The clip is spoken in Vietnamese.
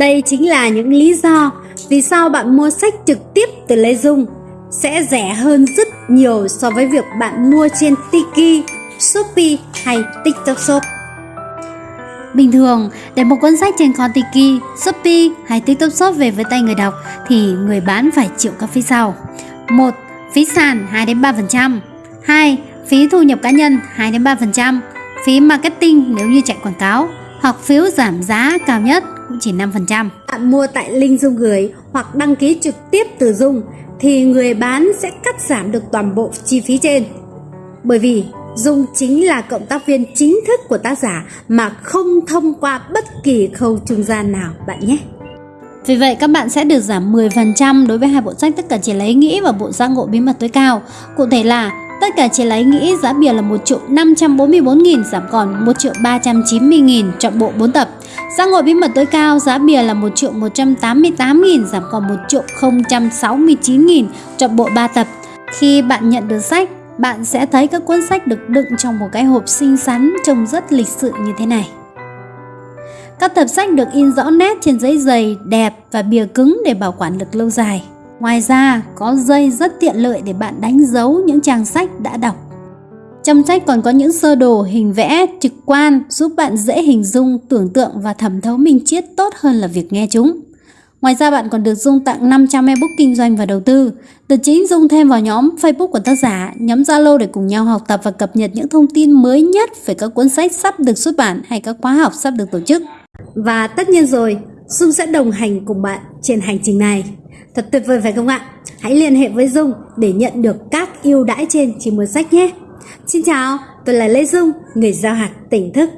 Đây chính là những lý do vì sao bạn mua sách trực tiếp từ Lê Dung sẽ rẻ hơn rất nhiều so với việc bạn mua trên Tiki, Shopee hay TikTok Shop. Bình thường, để một cuốn sách trên kho Tiki, Shopee hay TikTok Shop về với tay người đọc thì người bán phải chịu các phí sau. 1. Phí sàn 2 đến 3%. 2. Phí thu nhập cá nhân 2 đến 3%. Phí marketing nếu như chạy quảng cáo hoặc phiếu giảm giá cao nhất cũng chỉ 5%. Bạn mua tại link Dung gửi hoặc đăng ký trực tiếp từ Dung thì người bán sẽ cắt giảm được toàn bộ chi phí trên. Bởi vì Dung chính là cộng tác viên chính thức của tác giả mà không thông qua bất kỳ khâu trung gian nào bạn nhé. Vì vậy các bạn sẽ được giảm 10% đối với hai bộ sách tất cả chỉ lấy nghĩ và bộ giác ngộ bí mật tối cao. Cụ thể là tất cả chỉ lấy nghĩ giá bìa là 1 triệu 544.000 giảm còn 1 triệu 390.000 chọn bộ 4 tập. Giác ngồi bí mật tối cao giá bìa là 1 triệu 188.000 giảm còn 1 triệu 069.000 chọn bộ 3 tập. Khi bạn nhận được sách, bạn sẽ thấy các cuốn sách được đựng trong một cái hộp xinh xắn trông rất lịch sự như thế này. Các tập sách được in rõ nét trên giấy dày, đẹp và bìa cứng để bảo quản được lâu dài. Ngoài ra, có dây rất tiện lợi để bạn đánh dấu những trang sách đã đọc. Trong sách còn có những sơ đồ hình vẽ trực quan giúp bạn dễ hình dung, tưởng tượng và thẩm thấu minh triết tốt hơn là việc nghe chúng. Ngoài ra bạn còn được Dung tặng 500 ebook kinh doanh và đầu tư. Từ chính Dung thêm vào nhóm Facebook của tác giả, nhóm Zalo để cùng nhau học tập và cập nhật những thông tin mới nhất về các cuốn sách sắp được xuất bản hay các khóa học sắp được tổ chức. Và tất nhiên rồi, Dung sẽ đồng hành cùng bạn trên hành trình này. Thật tuyệt vời phải không ạ? Hãy liên hệ với Dung để nhận được các ưu đãi trên chỉ mua sách nhé. Xin chào, tôi là Lê Dung, người giao hạt tỉnh thức.